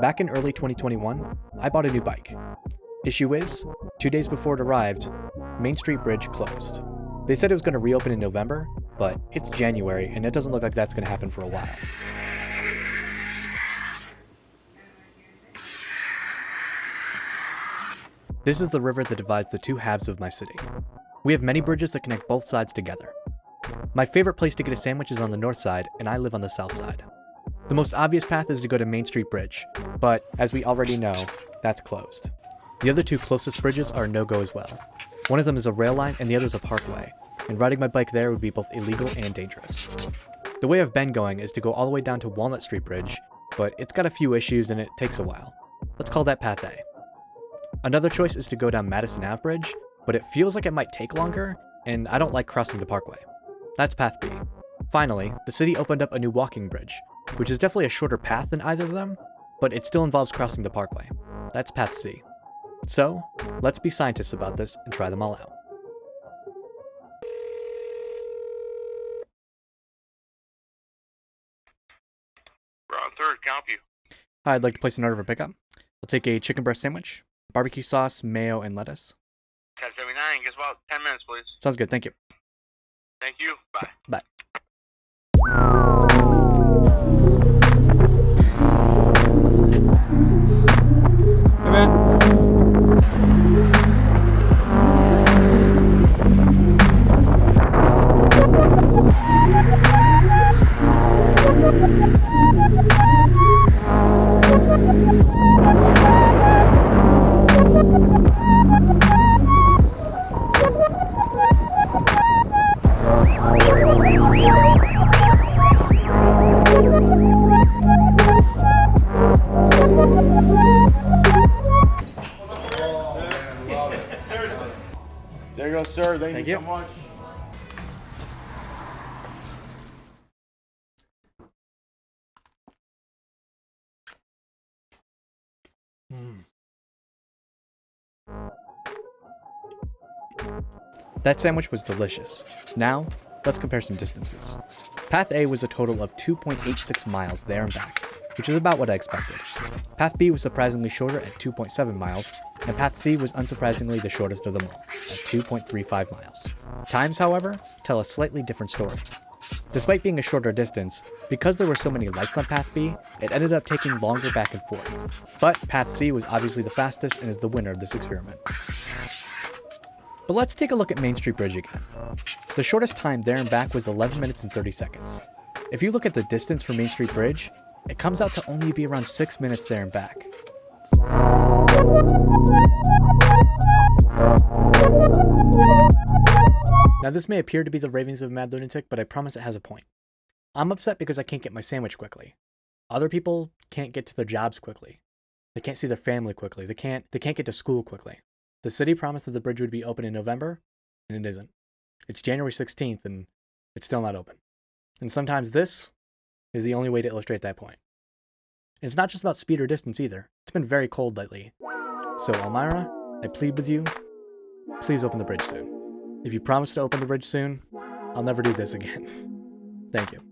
Back in early 2021, I bought a new bike. Issue is, two days before it arrived, Main Street Bridge closed. They said it was going to reopen in November, but it's January and it doesn't look like that's going to happen for a while. This is the river that divides the two halves of my city. We have many bridges that connect both sides together. My favorite place to get a sandwich is on the north side, and I live on the south side. The most obvious path is to go to Main Street Bridge, but as we already know, that's closed. The other two closest bridges are no-go as well. One of them is a rail line and the other is a parkway, and riding my bike there would be both illegal and dangerous. The way I've been going is to go all the way down to Walnut Street Bridge, but it's got a few issues and it takes a while. Let's call that path A. Another choice is to go down Madison Ave Bridge, but it feels like it might take longer, and I don't like crossing the parkway. That's path B. Finally, the city opened up a new walking bridge, which is definitely a shorter path than either of them, but it still involves crossing the parkway. That's path C. So, let's be scientists about this and try them all out. We're on third, can I help you? Hi, I'd like to place an order for pickup. I'll take a chicken breast sandwich, barbecue sauce, mayo, and lettuce. 1079, guess about 10 minutes, please. Sounds good, thank you. Thank you. Bye. Bye. There you go, sir. Thank, Thank you, you. so much. That sandwich was delicious. Now, let's compare some distances. Path A was a total of 2.86 miles there and back, which is about what I expected. Path B was surprisingly shorter at 2.7 miles, and Path C was unsurprisingly the shortest of them all, at 2.35 miles. Times, however, tell a slightly different story. Despite being a shorter distance, because there were so many lights on Path B, it ended up taking longer back and forth. But Path C was obviously the fastest and is the winner of this experiment. But let's take a look at Main Street Bridge again. The shortest time there and back was 11 minutes and 30 seconds. If you look at the distance for Main Street Bridge, it comes out to only be around 6 minutes there and back. Now this may appear to be the ravings of a mad lunatic, but I promise it has a point. I'm upset because I can't get my sandwich quickly. Other people can't get to their jobs quickly. They can't see their family quickly. They can't they can't get to school quickly. The city promised that the bridge would be open in November, and it isn't. It's January 16th, and it's still not open. And sometimes this is the only way to illustrate that point. It's not just about speed or distance either. It's been very cold lately. So, Elmira, I plead with you, please open the bridge soon. If you promise to open the bridge soon, I'll never do this again. Thank you.